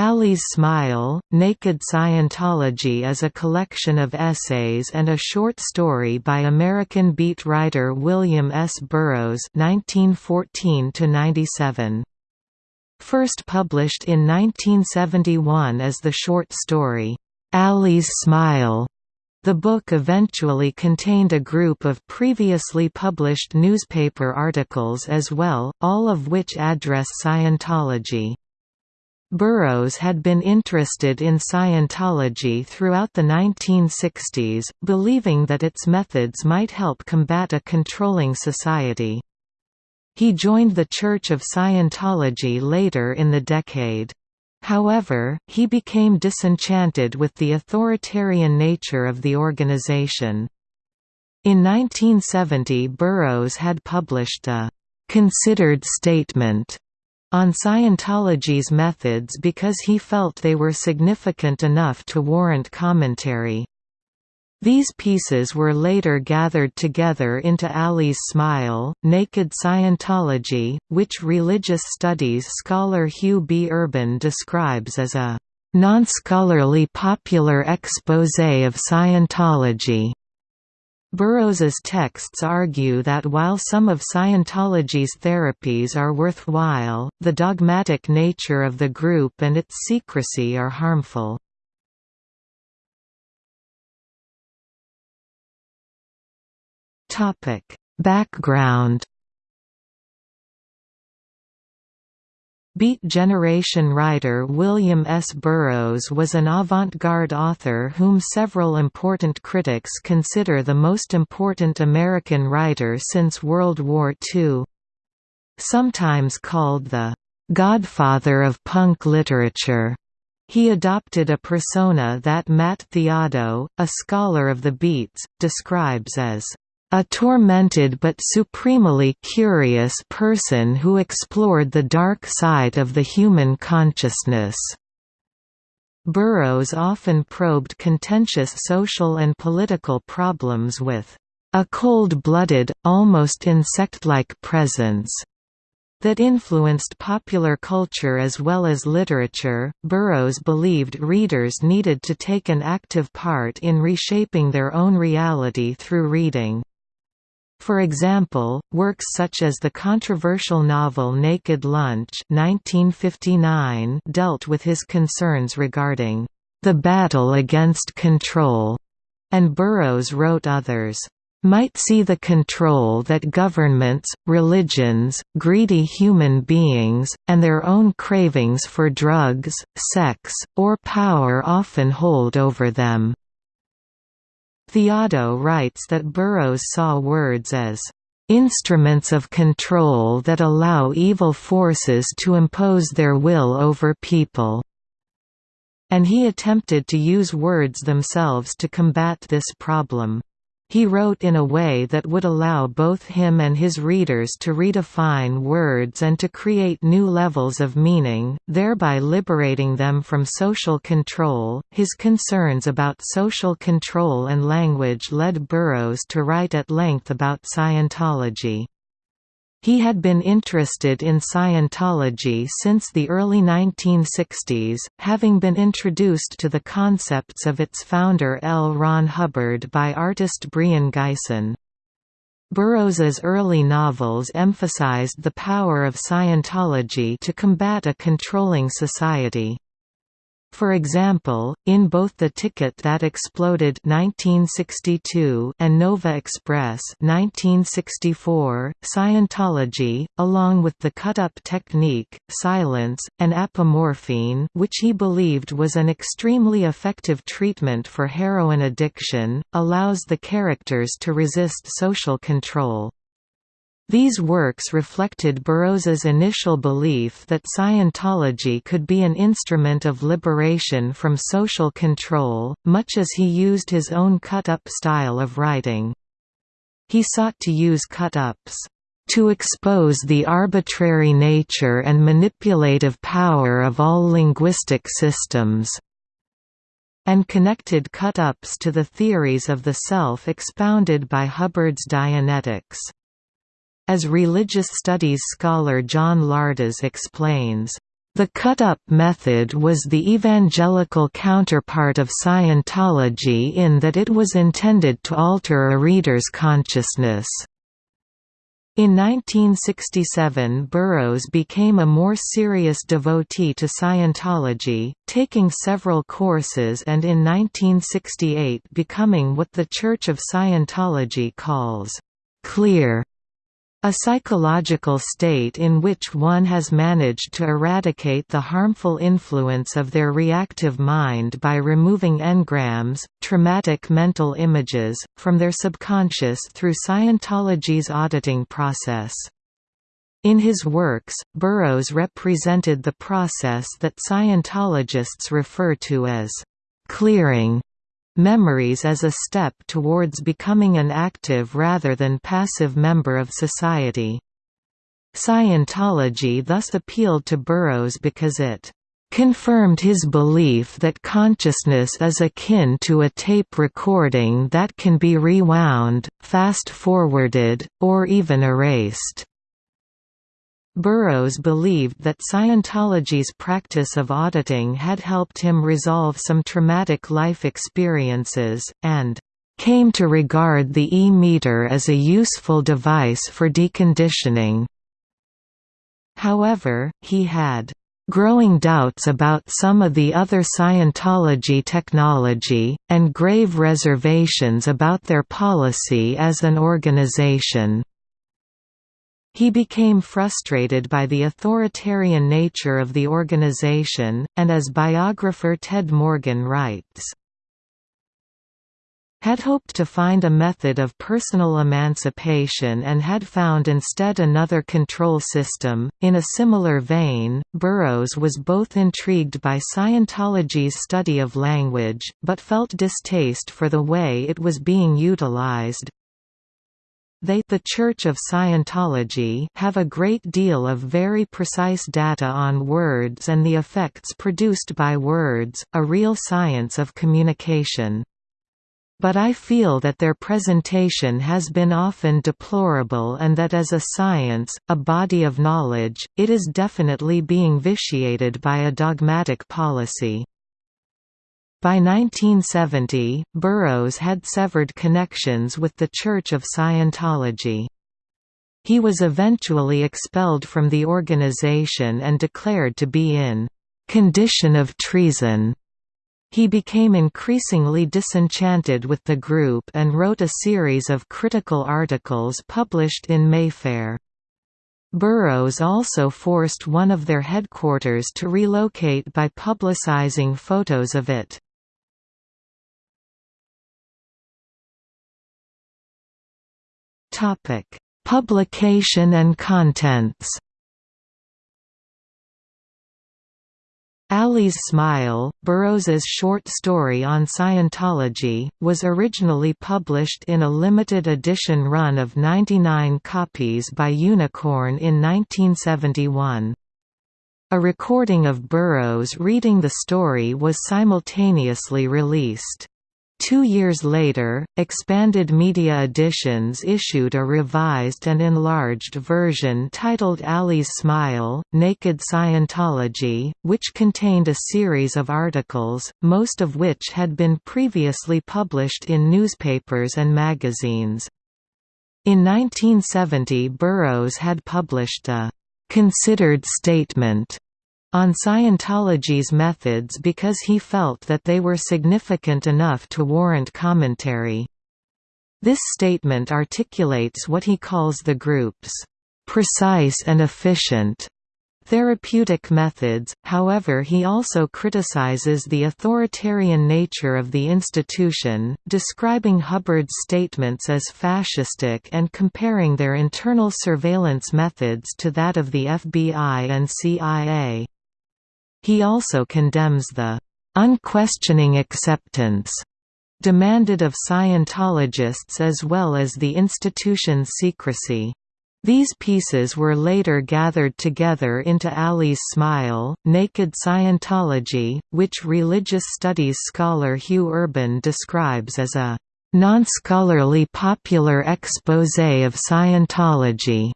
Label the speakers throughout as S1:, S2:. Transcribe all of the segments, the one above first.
S1: Ali's Smile, Naked Scientology is a collection of essays and a short story by American beat writer William S. Burroughs 1914 First published in 1971 as the short story, "'Ali's Smile' The book eventually contained a group of previously published newspaper articles as well, all of which address Scientology. Burroughs had been interested in Scientology throughout the 1960s, believing that its methods might help combat a controlling society. He joined the Church of Scientology later in the decade. However, he became disenchanted with the authoritarian nature of the organization. In 1970 Burroughs had published a «considered statement» on Scientology's methods because he felt they were significant enough to warrant commentary. These pieces were later gathered together into Ali's Smile, Naked Scientology, which religious studies scholar Hugh B. Urban describes as a non-scholarly popular exposé of Scientology. Burroughs's texts argue that while some of Scientology's therapies are worthwhile, the dogmatic nature of the group and its secrecy are harmful. Background Beat Generation writer William S. Burroughs was an avant-garde author whom several important critics consider the most important American writer since World War II. Sometimes called the «godfather of punk literature», he adopted a persona that Matt Theado, a scholar of the Beats, describes as a tormented but supremely curious person who explored the dark side of the human consciousness. Burroughs often probed contentious social and political problems with a cold-blooded, almost insect-like presence that influenced popular culture as well as literature. Burroughs believed readers needed to take an active part in reshaping their own reality through reading. For example, works such as the controversial novel Naked Lunch 1959 dealt with his concerns regarding the battle against control, and Burroughs wrote others might see the control that governments, religions, greedy human beings, and their own cravings for drugs, sex, or power often hold over them. Theado writes that Burroughs saw words as instruments of control that allow evil forces to impose their will over people." And he attempted to use words themselves to combat this problem. He wrote in a way that would allow both him and his readers to redefine words and to create new levels of meaning, thereby liberating them from social control. His concerns about social control and language led Burroughs to write at length about Scientology. He had been interested in Scientology since the early 1960s, having been introduced to the concepts of its founder L. Ron Hubbard by artist Brion Gysin. Burroughs's early novels emphasized the power of Scientology to combat a controlling society. For example, in both The Ticket That Exploded 1962 and Nova Express 1964, Scientology, along with the cut-up technique, silence, and apomorphine which he believed was an extremely effective treatment for heroin addiction, allows the characters to resist social control. These works reflected Burroughs's initial belief that Scientology could be an instrument of liberation from social control, much as he used his own cut-up style of writing. He sought to use cut-ups to expose the arbitrary nature and manipulative power of all linguistic systems, and connected cut-ups to the theories of the self expounded by Hubbard's Dianetics. As religious studies scholar John Lardas explains, The cut-up method was the evangelical counterpart of Scientology in that it was intended to alter a reader's consciousness. In 1967 Burroughs became a more serious devotee to Scientology, taking several courses and in 1968 becoming what the Church of Scientology calls, "...clear", a psychological state in which one has managed to eradicate the harmful influence of their reactive mind by removing engrams, traumatic mental images, from their subconscious through Scientology's auditing process. In his works, Burroughs represented the process that Scientologists refer to as clearing memories as a step towards becoming an active rather than passive member of society. Scientology thus appealed to Burroughs because it confirmed his belief that consciousness is akin to a tape recording that can be rewound, fast-forwarded, or even erased. Burroughs believed that Scientology's practice of auditing had helped him resolve some traumatic life experiences, and came to regard the E-meter as a useful device for deconditioning. However, he had growing doubts about some of the other Scientology technology, and grave reservations about their policy as an organization. He became frustrated by the authoritarian nature of the organization, and as biographer Ted Morgan writes, had hoped to find a method of personal emancipation and had found instead another control system. In a similar vein, Burroughs was both intrigued by Scientology's study of language, but felt distaste for the way it was being utilized, they the Church of Scientology have a great deal of very precise data on words and the effects produced by words, a real science of communication. But I feel that their presentation has been often deplorable and that as a science, a body of knowledge, it is definitely being vitiated by a dogmatic policy. By 1970, Burroughs had severed connections with the Church of Scientology. He was eventually expelled from the organization and declared to be in «condition of treason». He became increasingly disenchanted with the group and wrote a series of critical articles published in Mayfair. Burroughs also forced one of their headquarters to relocate by publicizing photos of it. Topic: Publication and contents. Ali's Smile, Burroughs's short story on Scientology, was originally published in a limited edition run of 99 copies by Unicorn in 1971. A recording of Burroughs reading the story was simultaneously released. Two years later, Expanded Media Editions issued a revised and enlarged version titled Ali's Smile, Naked Scientology, which contained a series of articles, most of which had been previously published in newspapers and magazines. In 1970 Burroughs had published a «considered statement» on Scientology's methods because he felt that they were significant enough to warrant commentary. This statement articulates what he calls the group's precise and efficient therapeutic methods, however he also criticizes the authoritarian nature of the institution, describing Hubbard's statements as fascistic and comparing their internal surveillance methods to that of the FBI and CIA. He also condemns the unquestioning acceptance demanded of Scientologists as well as the institution's secrecy. These pieces were later gathered together into Ali's Smile, Naked Scientology, which religious studies scholar Hugh Urban describes as a non-scholarly popular exposé of Scientology.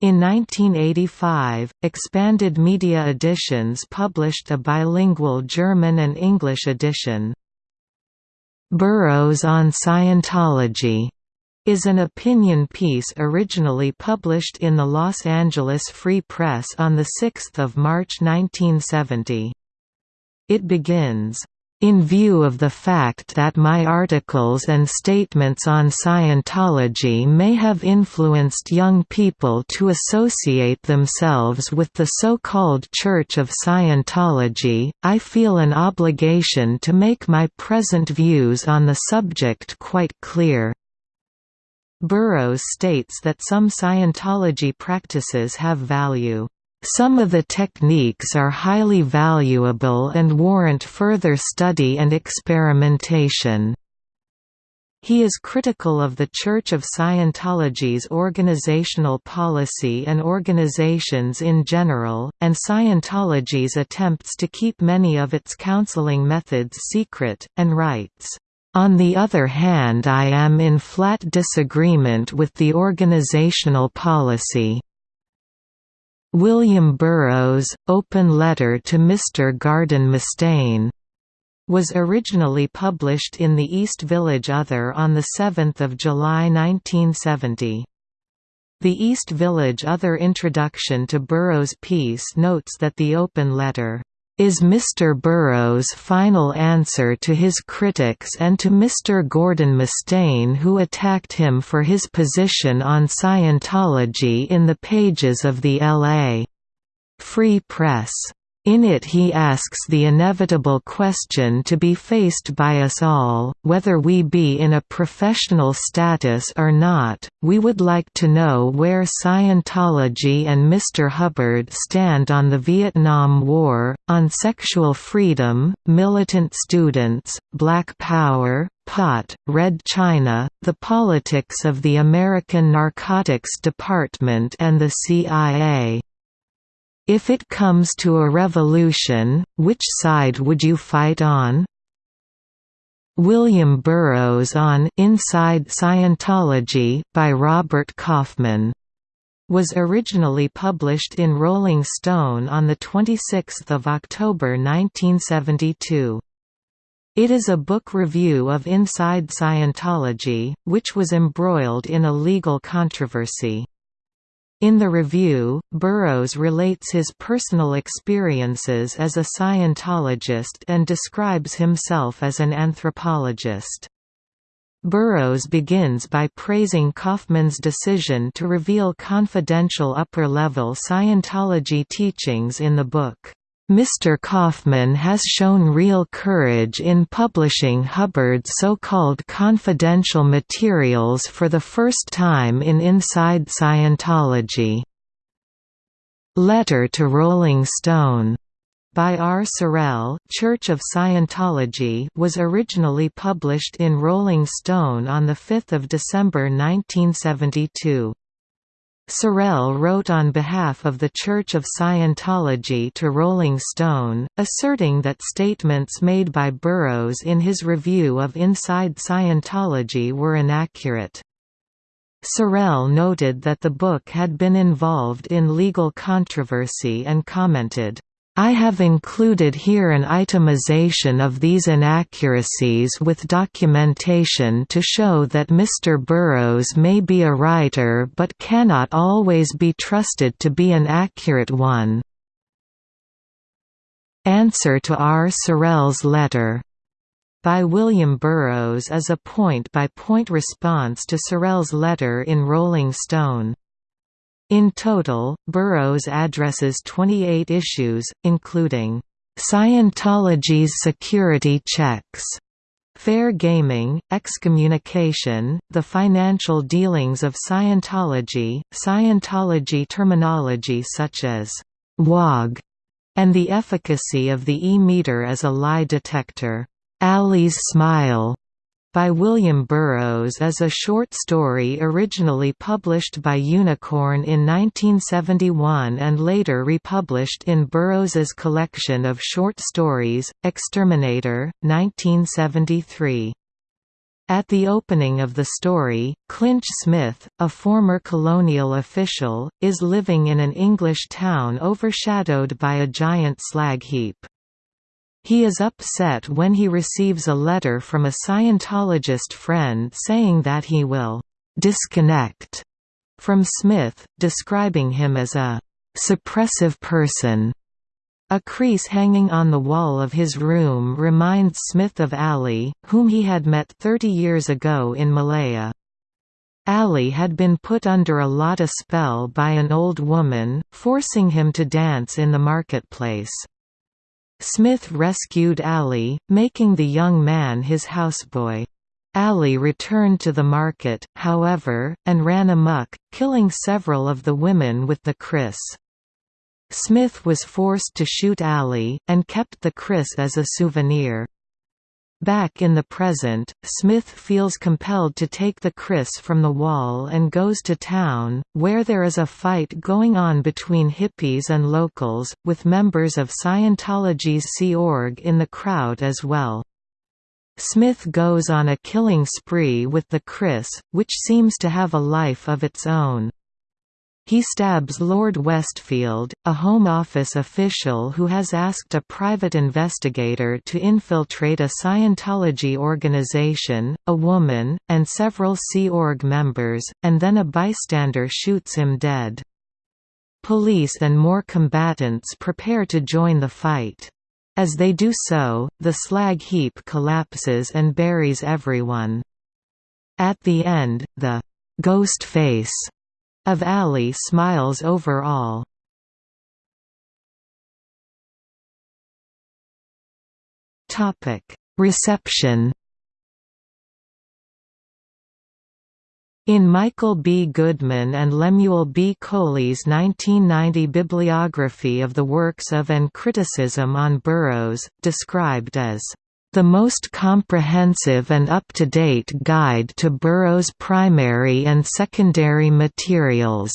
S1: In 1985, Expanded Media Editions published a bilingual German and English edition. Burroughs on Scientology is an opinion piece originally published in the Los Angeles Free Press on 6 March 1970. It begins, in view of the fact that my articles and statements on Scientology may have influenced young people to associate themselves with the so-called Church of Scientology, I feel an obligation to make my present views on the subject quite clear. Burroughs states that some Scientology practices have value. Some of the techniques are highly valuable and warrant further study and experimentation. He is critical of the Church of Scientology's organizational policy and organizations in general, and Scientology's attempts to keep many of its counseling methods secret, and writes, on the other hand I am in flat disagreement with the organizational policy. William Burroughs' Open Letter to Mr. Gordon Mustaine was originally published in the East Village Other on 7 July 1970. The East Village Other introduction to Burroughs' piece notes that the open letter is Mr. Burroughs' final answer to his critics and to Mr. Gordon Mustaine who attacked him for his position on Scientology in the pages of the L.A. Free Press. In it he asks the inevitable question to be faced by us all, whether we be in a professional status or not, we would like to know where Scientology and Mr. Hubbard stand on the Vietnam War, on sexual freedom, militant students, black power, pot, Red China, the politics of the American Narcotics Department and the CIA. If it comes to a revolution, which side would you fight on? William Burroughs on Inside Scientology by Robert Kaufman was originally published in Rolling Stone on 26 October 1972. It is a book review of Inside Scientology, which was embroiled in a legal controversy. In the review, Burroughs relates his personal experiences as a Scientologist and describes himself as an anthropologist. Burroughs begins by praising Kaufman's decision to reveal confidential upper-level Scientology teachings in the book. Mr. Kaufman has shown real courage in publishing Hubbard's so-called confidential materials for the first time in Inside Scientology. Letter to Rolling Stone by R. Sorrell Church of Scientology was originally published in Rolling Stone on 5 December 1972. Sorrell wrote on behalf of the Church of Scientology to Rolling Stone, asserting that statements made by Burroughs in his review of Inside Scientology were inaccurate. Sorrell noted that the book had been involved in legal controversy and commented, I have included here an itemization of these inaccuracies with documentation to show that Mr. Burroughs may be a writer but cannot always be trusted to be an accurate one. Answer to R. Sorrell's letter by William Burroughs is a point-by-point -point response to Sorrell's letter in Rolling Stone. In total, Burroughs addresses 28 issues, including Scientology's security checks, fair gaming, excommunication, the financial dealings of Scientology, Scientology terminology such as WOG, and the efficacy of the E-meter as a lie detector. Ali's Smile by William Burroughs is a short story originally published by Unicorn in 1971 and later republished in Burroughs's collection of short stories, Exterminator, 1973. At the opening of the story, Clinch Smith, a former colonial official, is living in an English town overshadowed by a giant slag heap. He is upset when he receives a letter from a Scientologist friend saying that he will «disconnect» from Smith, describing him as a «suppressive person» A kris hanging on the wall of his room reminds Smith of Ali, whom he had met 30 years ago in Malaya. Ali had been put under a latah spell by an old woman, forcing him to dance in the marketplace. Smith rescued Ali, making the young man his houseboy. Ali returned to the market, however, and ran amok, killing several of the women with the kris. Smith was forced to shoot Ali, and kept the kris as a souvenir. Back in the present, Smith feels compelled to take the kris from the wall and goes to town, where there is a fight going on between hippies and locals, with members of Scientology's Sea Org in the crowd as well. Smith goes on a killing spree with the kris, which seems to have a life of its own. He stabs Lord Westfield, a Home Office official who has asked a private investigator to infiltrate a Scientology organization, a woman, and several Sea Org members, and then a bystander shoots him dead. Police and more combatants prepare to join the fight. As they do so, the slag heap collapses and buries everyone. At the end, the «ghost face» of Ali smiles over all. Reception In Michael B. Goodman and Lemuel B. Coley's 1990 bibliography of the works of and criticism on Burroughs, described as the most comprehensive and up-to-date guide to Burroughs' primary and secondary materials.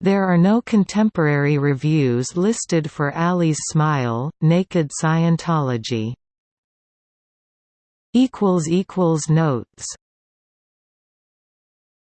S1: There are no contemporary reviews listed for Ali's Smile, Naked Scientology. Notes